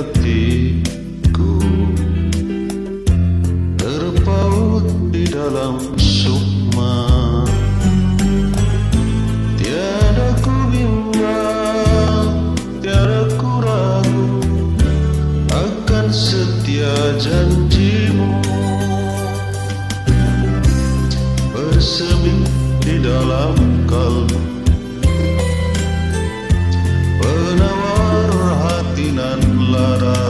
hatiku. Terpaut di dalam sukma Tiada ku bimbang, tiada ku ragu Akan setia janjimu. Bersemi di dalam kalbu nan lara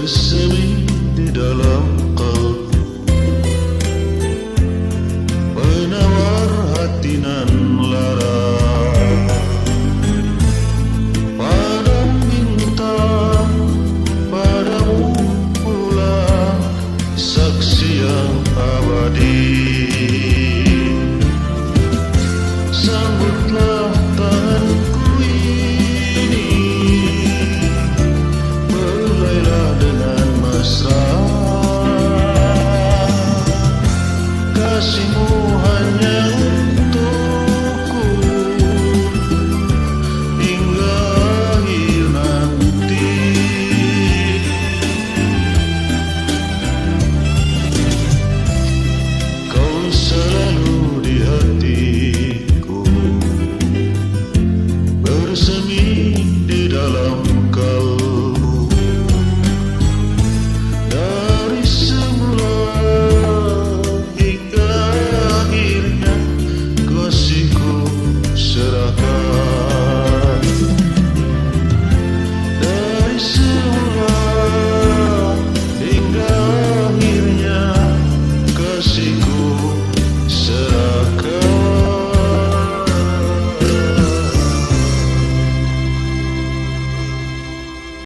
bersemi di dalam kalbu. Penawar hati nan